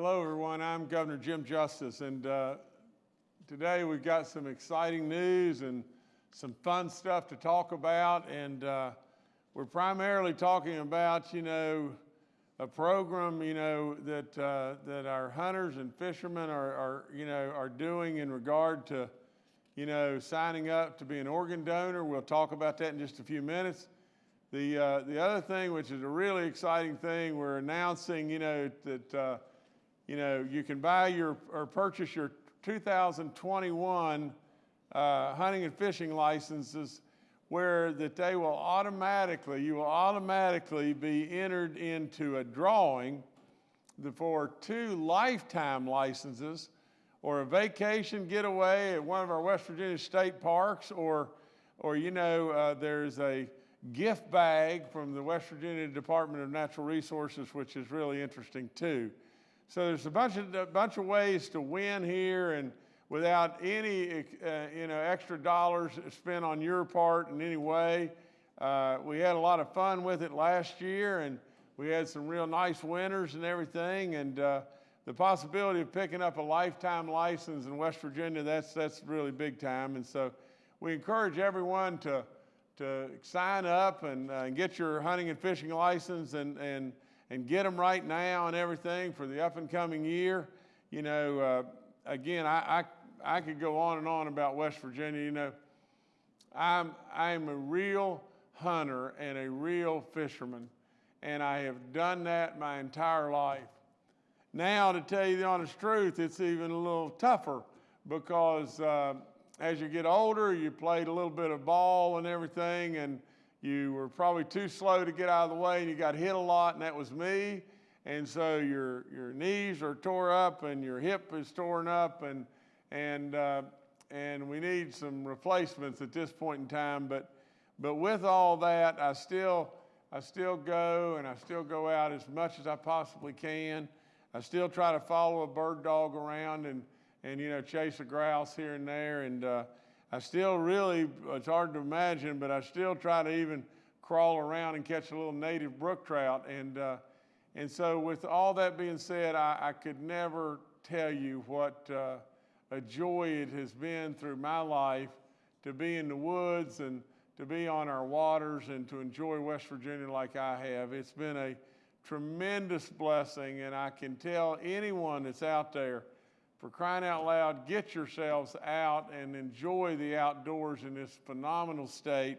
Hello, everyone. I'm Governor Jim Justice, and uh, today we've got some exciting news and some fun stuff to talk about. And uh, we're primarily talking about, you know, a program, you know, that uh, that our hunters and fishermen are, are, you know, are doing in regard to, you know, signing up to be an organ donor. We'll talk about that in just a few minutes. The, uh, the other thing, which is a really exciting thing, we're announcing, you know, that, uh, you know, you can buy your, or purchase your 2021 uh, hunting and fishing licenses where that they will automatically, you will automatically be entered into a drawing for two lifetime licenses or a vacation getaway at one of our West Virginia state parks or, or you know, uh, there's a gift bag from the West Virginia Department of Natural Resources, which is really interesting too. So there's a bunch of, a bunch of ways to win here and without any uh, you know, extra dollars spent on your part in any way. Uh, we had a lot of fun with it last year and we had some real nice winners and everything. And uh, the possibility of picking up a lifetime license in West Virginia, that's, that's really big time. And so we encourage everyone to, to sign up and, uh, get your hunting and fishing license and, and, and get them right now and everything for the up and coming year. You know, uh, again, I, I, I could go on and on about West Virginia. You know, I'm, I'm a real hunter and a real fisherman, and I have done that my entire life. Now, to tell you the honest truth, it's even a little tougher because uh, as you get older, you played a little bit of ball and everything, and you were probably too slow to get out of the way, and you got hit a lot, and that was me. And so your, your knees are tore up, and your hip is torn up, and, and, uh, and we need some replacements at this point in time. But, but with all that, I still, I still go, and I still go out as much as I possibly can. I still try to follow a bird dog around and, and you know, chase a grouse here and there. And uh, I still really, it's hard to imagine, but I still try to even crawl around and catch a little native brook trout. And, uh, and so with all that being said, I, I could never tell you what uh, a joy it has been through my life to be in the woods and to be on our waters and to enjoy West Virginia like I have. It's been a tremendous blessing, and I can tell anyone that's out there for crying out loud, get yourselves out and enjoy the outdoors in this phenomenal state.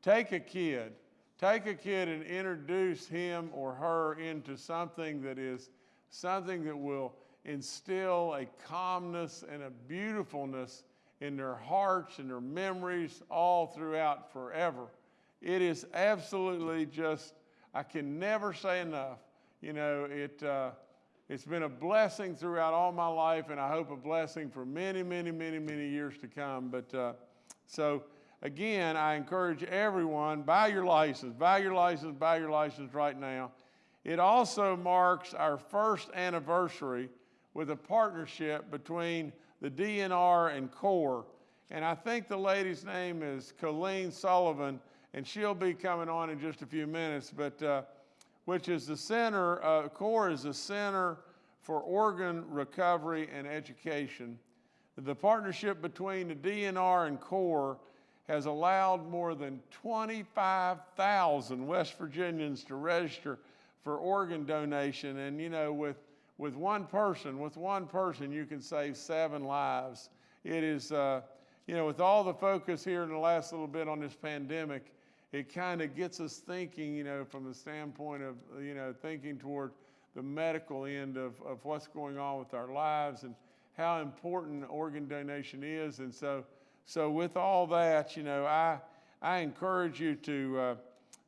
Take a kid, take a kid and introduce him or her into something that is something that will instill a calmness and a beautifulness in their hearts and their memories all throughout forever. It is absolutely just, I can never say enough. You know, it, uh, it's been a blessing throughout all my life, and I hope a blessing for many, many, many, many years to come. But uh, so, again, I encourage everyone buy your license, buy your license, buy your license right now. It also marks our first anniversary with a partnership between the DNR and CORE. And I think the lady's name is Colleen Sullivan, and she'll be coming on in just a few minutes. But uh, which is the center, uh, CORE is the Center for Organ Recovery and Education. The partnership between the DNR and CORE has allowed more than 25,000 West Virginians to register for organ donation. And you know, with, with one person, with one person, you can save seven lives. It is, uh, you know, with all the focus here in the last little bit on this pandemic, it kind of gets us thinking, you know, from the standpoint of, you know, thinking toward the medical end of, of what's going on with our lives and how important organ donation is. And so, so with all that, you know, I, I encourage you to, uh,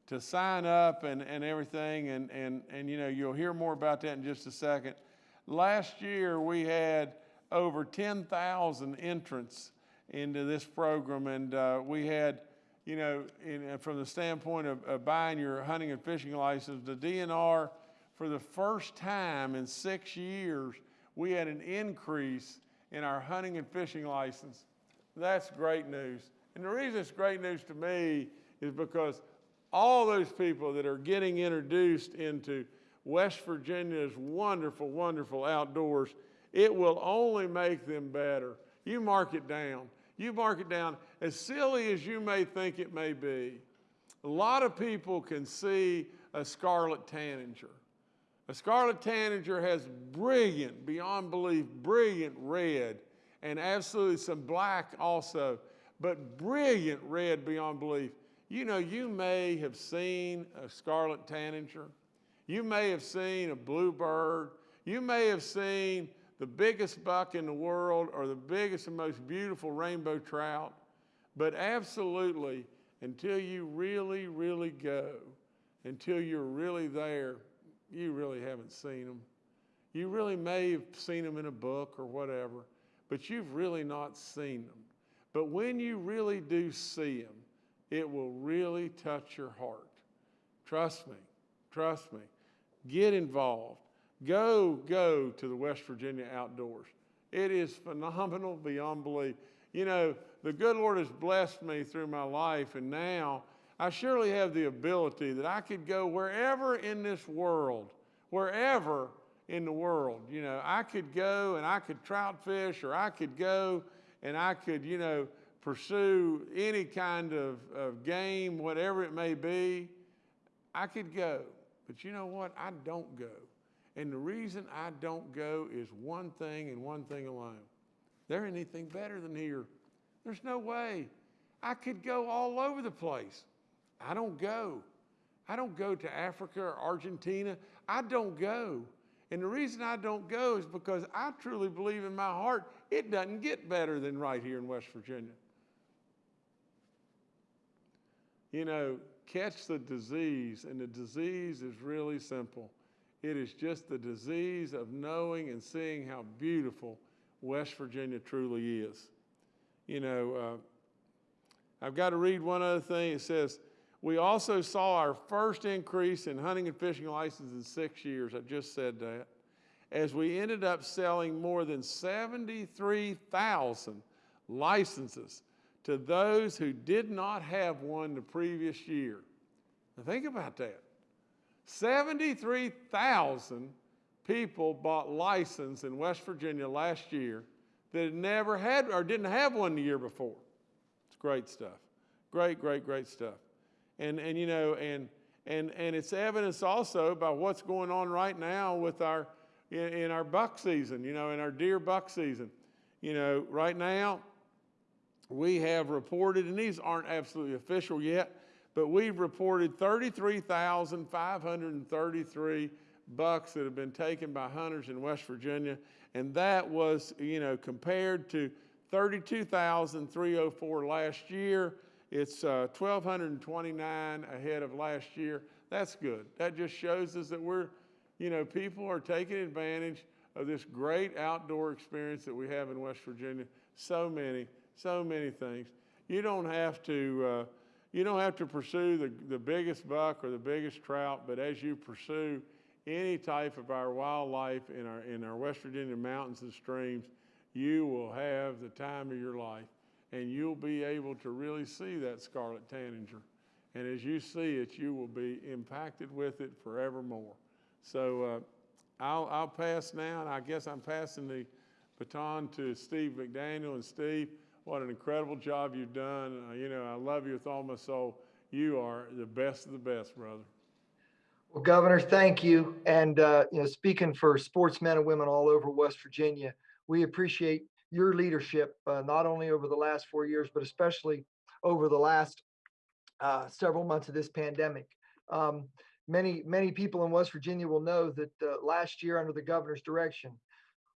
to sign up and, and everything. And, and, and, you know, you'll hear more about that in just a second. Last year, we had over 10,000 entrants into this program, and uh, we had you know, in, from the standpoint of, of, buying your hunting and fishing license, the DNR, for the first time in six years, we had an increase in our hunting and fishing license. That's great news. And the reason it's great news to me is because all those people that are getting introduced into West Virginia's wonderful, wonderful outdoors, it will only make them better. You mark it down. You mark it down. As silly as you may think it may be, a lot of people can see a scarlet tanager. A scarlet tanager has brilliant, beyond belief, brilliant red and absolutely some black also, but brilliant red beyond belief. You know, you may have seen a scarlet tanager. You may have seen a bluebird. You may have seen the biggest buck in the world or the biggest and most beautiful rainbow trout. But absolutely, until you really, really go, until you're really there, you really haven't seen them. You really may have seen them in a book or whatever, but you've really not seen them. But when you really do see them, it will really touch your heart. Trust me, trust me. Get involved. Go, go to the West Virginia outdoors. It is phenomenal beyond belief. You know, the good Lord has blessed me through my life, and now I surely have the ability that I could go wherever in this world, wherever in the world. You know, I could go and I could trout fish, or I could go and I could, you know, pursue any kind of, of game, whatever it may be. I could go. But you know what? I don't go. And the reason I don't go is one thing and one thing alone. There ain't anything better than here. There's no way. I could go all over the place. I don't go. I don't go to Africa or Argentina. I don't go. And the reason I don't go is because I truly believe in my heart it doesn't get better than right here in West Virginia. You know, catch the disease, and the disease is really simple. It is just the disease of knowing and seeing how beautiful West Virginia truly is. You know, uh, I've got to read one other thing. It says, we also saw our first increase in hunting and fishing licenses in six years. I just said that. As we ended up selling more than 73,000 licenses to those who did not have one the previous year. Now think about that. 73,000 people bought license in West Virginia last year that had never had or didn't have one the year before. It's great stuff. Great, great, great stuff. And, and you know, and, and, and it's evidence also by what's going on right now with our, in, in our buck season, you know, in our deer buck season. You know, right now, we have reported, and these aren't absolutely official yet, but we've reported 33,533 bucks that have been taken by hunters in West Virginia. And that was, you know, compared to 32,304 last year. It's uh, 1,229 ahead of last year. That's good. That just shows us that we're, you know, people are taking advantage of this great outdoor experience that we have in West Virginia. So many, so many things. You don't have to, uh, you don't have to pursue the, the biggest buck or the biggest trout, but as you pursue any type of our wildlife in our, in our West Virginia mountains and streams, you will have the time of your life and you'll be able to really see that scarlet tanager. And as you see it, you will be impacted with it forevermore. So uh, I'll, I'll pass now, and I guess I'm passing the baton to Steve McDaniel. And Steve, what an incredible job you've done. Uh, you know, I love you with all my soul. You are the best of the best, brother. Well, Governor, thank you. And, uh, you know, speaking for sportsmen and women all over West Virginia, we appreciate your leadership, uh, not only over the last four years, but especially over the last uh, several months of this pandemic. Um, many, many people in West Virginia will know that uh, last year, under the governor's direction,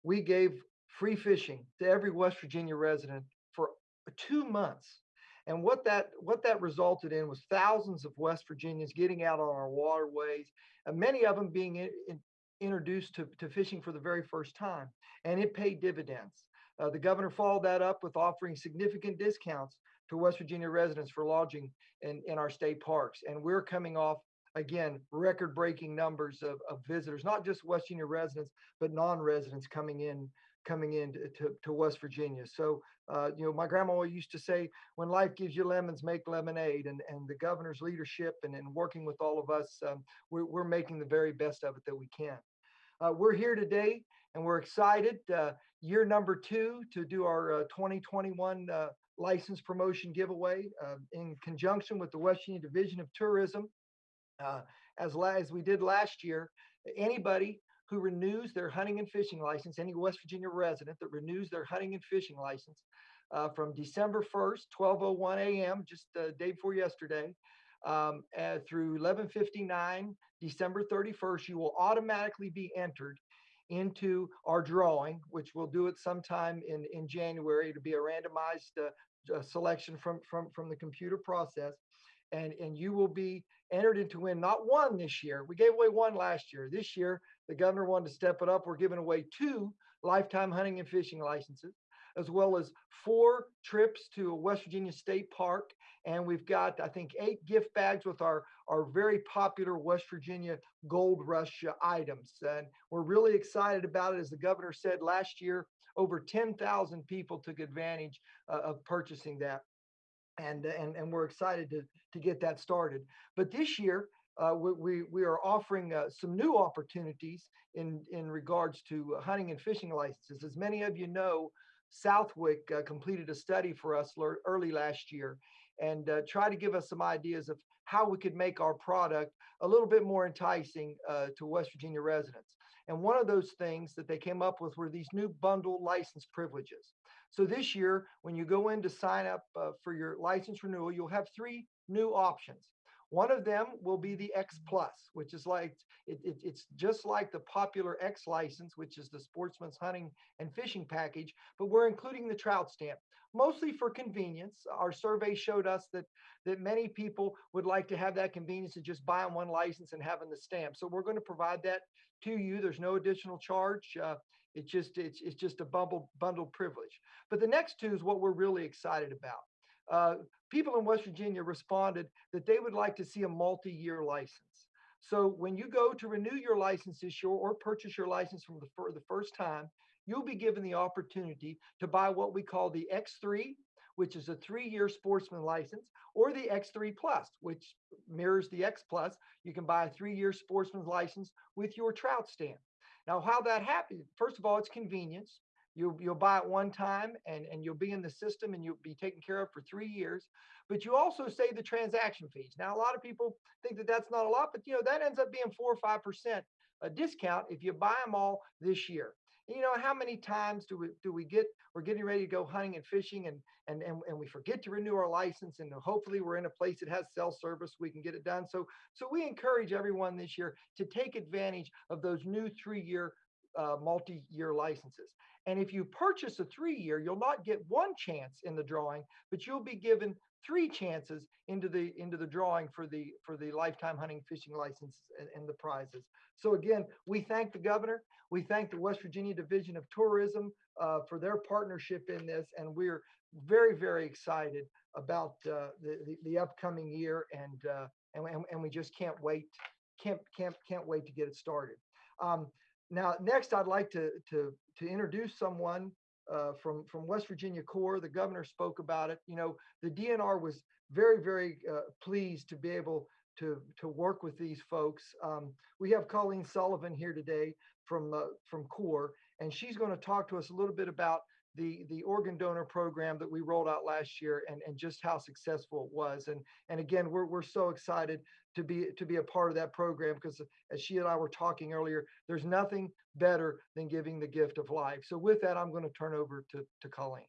we gave free fishing to every West Virginia resident for two months. And what that what that resulted in was thousands of West Virginians getting out on our waterways, and many of them being in, in, introduced to, to fishing for the very first time. And it paid dividends. Uh, the governor followed that up with offering significant discounts to West Virginia residents for lodging in, in our state parks. And we're coming off again, record-breaking numbers of, of visitors, not just West Virginia residents, but non-residents coming in, coming in to, to, West Virginia. So, uh, you know, my grandma used to say, when life gives you lemons, make lemonade. And, and the governor's leadership and, and working with all of us, um, we're, we're making the very best of it that we can. Uh, we're here today and we're excited, uh, year number two, to do our uh, 2021 uh, license promotion giveaway uh, in conjunction with the West Virginia Division of Tourism. Uh, as, la- as we did last year, anybody who renews their hunting and fishing license, any West Virginia resident that renews their hunting and fishing license uh, from December 1st, 12:01 a.m., just the day before yesterday, um, uh, through 11:59 December 31st, you will automatically be entered into our drawing, which we'll do it sometime in, in January to be a randomized uh, uh, selection from, from, from the computer process. And, and you will be entered into win not one this year. We gave away one last year. This year, the governor wanted to step it up. We're giving away two lifetime hunting and fishing licenses, as well as four trips to a West Virginia State Park. And we've got, I think, eight gift bags with our, our very popular West Virginia Gold Rush uh, items. And we're really excited about it. As the governor said last year, over 10,000 people took advantage uh, of purchasing that. And, and, and we're excited to, to get that started. But this year, uh, we, we, are offering uh, some new opportunities in, in regards to hunting and fishing licenses. As many of you know, Southwick uh, completed a study for us early last year and uh, try to give us some ideas of how we could make our product a little bit more enticing uh, to West Virginia residents. And one of those things that they came up with were these new bundle license privileges. So this year, when you go in to sign up uh, for your license renewal, you'll have three new options. One of them will be the X Plus, which is like it, it, it's just like the popular X license, which is the Sportsman's Hunting and Fishing package, but we're including the trout stamp, mostly for convenience. Our survey showed us that that many people would like to have that convenience of just buying one license and having the stamp. So we're going to provide that to you. There's no additional charge. Uh, it's just it's it's just a bundle bundle privilege. But the next two is what we're really excited about. Uh, people in West Virginia responded that they would like to see a multi-year license. So when you go to renew your license this year or purchase your license from the, for the first time, you'll be given the opportunity to buy what we call the X3, which is a three-year sportsman license, or the X3 Plus, which mirrors the X Plus. You can buy a three-year sportsman's license with your trout stamp. Now, how that happens, first of all, it's convenience. You'll, you'll buy it one time and, and you'll be in the system and you'll be taken care of for three years. But you also save the transaction fees. Now, a lot of people think that that's not a lot, but you know, that ends up being four or 5% a discount if you buy them all this year. And, you know, how many times do we do we get we're getting ready to go hunting and fishing and and and, and we forget to renew our license and hopefully we're in a place that has cell service we can get it done. So so we encourage everyone this year to take advantage of those new three-year uh, multi-year licenses. And if you purchase a three-year, you'll not get one chance in the drawing, but you'll be given three chances into the into the drawing for the for the lifetime hunting fishing license and, and, the prizes. So again, we thank the governor, we thank the West Virginia Division of Tourism uh, for their partnership in this, and we're very very excited about uh, the, the, the upcoming year, and, uh, and and we just can't wait can't can't can't wait to get it started. Um, now, next, I'd like to to to introduce someone uh, from from West Virginia CORE. The governor spoke about it. You know, the DNR was very very uh, pleased to be able to to work with these folks. Um, we have Colleen Sullivan here today from uh, from CORE, and she's going to talk to us a little bit about the the organ donor program that we rolled out last year and, and just how successful it was. And and again, we're we're so excited to be to be a part of that program because uh, as she and I were talking earlier, there's nothing better than giving the gift of life. So with that, I'm going to turn over to, to Colleen.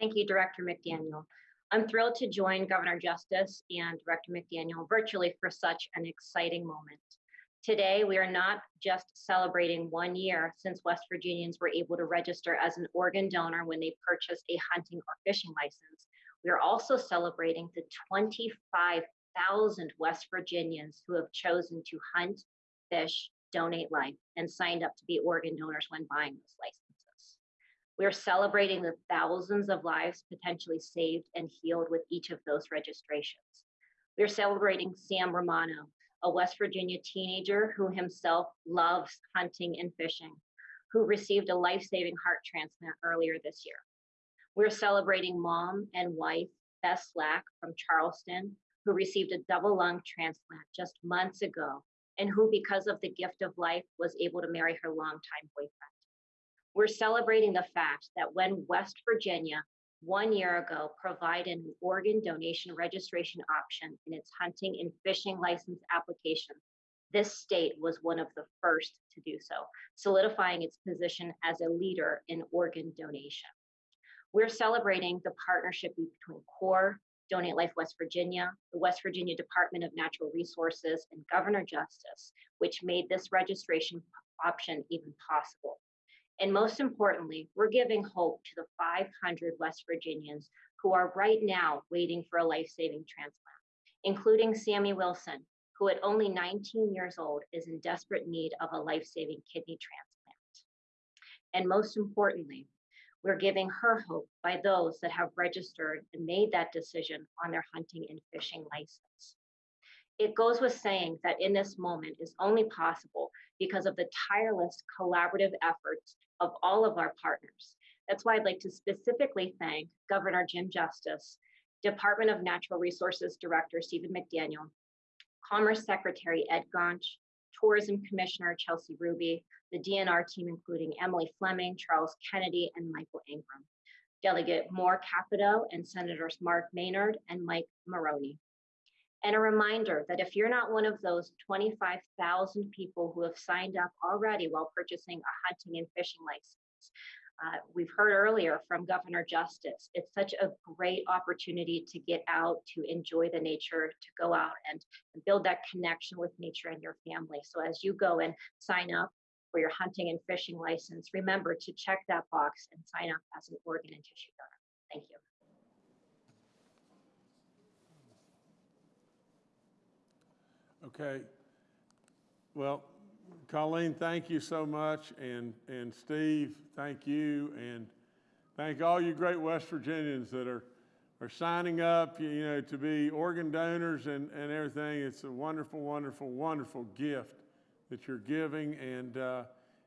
Thank you, Director McDaniel. I'm thrilled to join Governor Justice and Director McDaniel virtually for such an exciting moment. Today, we are not just celebrating one year since West Virginians were able to register as an organ donor when they purchased a hunting or fishing license. We are also celebrating the 25,000 West Virginians who have chosen to hunt, fish, donate life and signed up to be organ donors when buying those licenses. We are celebrating the thousands of lives potentially saved and healed with each of those registrations. We are celebrating Sam Romano, a West Virginia teenager who himself loves hunting and fishing, who received a life saving heart transplant earlier this year. We're celebrating mom and wife, Beth Slack from Charleston, who received a double lung transplant just months ago, and who, because of the gift of life, was able to marry her longtime boyfriend. We're celebrating the fact that when West Virginia, one year ago, provided an organ donation registration option in its hunting and fishing license application, this state was one of the first to do so, solidifying its position as a leader in organ donation. We're celebrating the partnership between CORE, Donate Life West Virginia, the West Virginia Department of Natural Resources, and Governor Justice, which made this registration option even possible. And most importantly, we're giving hope to the 500 West Virginians who are right now waiting for a life saving transplant, including Sammy Wilson, who at only 19 years old is in desperate need of a life saving kidney transplant. And most importantly, we're giving her hope by those that have registered and made that decision on their hunting and fishing license. It goes with saying that in this moment is only possible because of the tireless collaborative efforts of all of our partners. That's why I'd like to specifically thank Governor Jim Justice, Department of Natural Resources Director Stephen McDaniel, Commerce Secretary Ed Gaunch, Tourism Commissioner Chelsea Ruby, the DNR team, including Emily Fleming, Charles Kennedy, and Michael Ingram, Delegate Moore Capito, and Senators Mark Maynard and Mike Maroney. And a reminder that if you're not one of those 25,000 people who have signed up already while purchasing a hunting and fishing license, uh, we've heard earlier from Governor Justice, it's such a great opportunity to get out, to enjoy the nature, to go out and, and build that connection with nature and your family. So as you go and sign up for your hunting and fishing license, remember to check that box and sign up as an organ and tissue donor. Thank you. Okay. Well, Colleen, thank you so much, and, and Steve, thank you, and thank all you great West Virginians that are, are signing up, you know, to be organ donors and, and everything. It's a wonderful, wonderful, wonderful gift that you're giving, and, uh,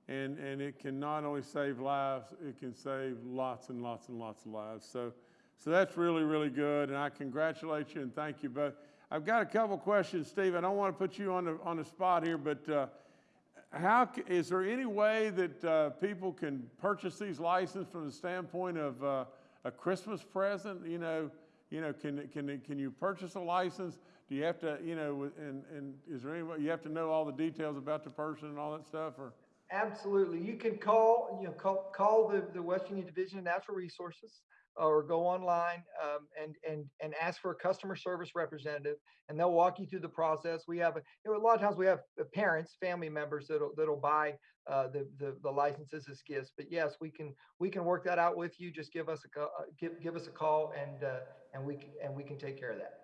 and, and it can not only save lives, it can save lots and lots and lots of lives. So, so that's really, really good, and I congratulate you and thank you both. I've got a couple questions, Steve. I don't want to put you on the, on the spot here, but uh, how, is there any way that uh, people can purchase these licenses from the standpoint of uh, a Christmas present? You know, you know, can, can, can you purchase a license? Do you have to, you know, and, and is there any way, you have to know all the details about the person and all that stuff, or? Absolutely. You can call, you know, call, call the, the West Virginia Division of Natural Resources or go online um, and, and, and ask for a customer service representative and they'll walk you through the process. We have, a, you know, a lot of times we have uh, parents, family members that'll, that'll buy uh, the, the, the licenses as gifts. But yes, we can, we can work that out with you. Just give us a, co- uh, give, give us a call and, uh, and we can, and we can take care of that.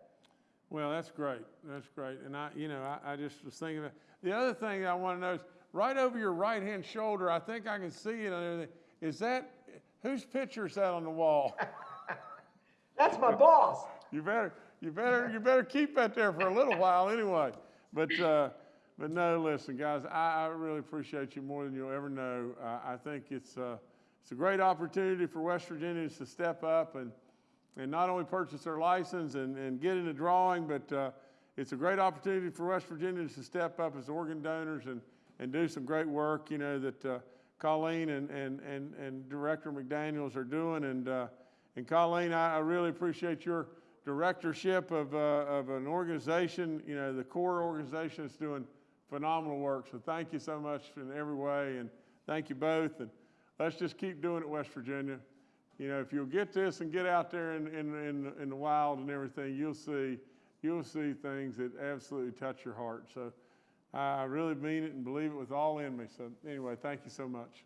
Well, that's great. That's great. And I, you know, I, I just was thinking, the other thing I want to know is right over your right hand shoulder, I think I can see it. Is that, whose picture is that on the wall? That's my boss. You better, you better, you better keep that there for a little while anyway. But, uh, but no, listen, guys, I, I really appreciate you more than you'll ever know. I, I think it's, uh, it's a great opportunity for West Virginians to step up and, and not only purchase their license and, and get in the drawing, but, uh, it's a great opportunity for West Virginians to step up as organ donors and, and do some great work, you know, that, uh, Colleen and, and, and, and Director McDaniels are doing. And, uh, and Colleen, I, I really appreciate your directorship of, uh, of an organization, you know, the core organization is doing phenomenal work. So thank you so much in every way, and thank you both. And let's just keep doing it, West Virginia. You know, if you'll get this and get out there in, in, in, in the wild and everything, you'll see, you'll see things that absolutely touch your heart. So I really mean it and believe it with all in me. So anyway, thank you so much.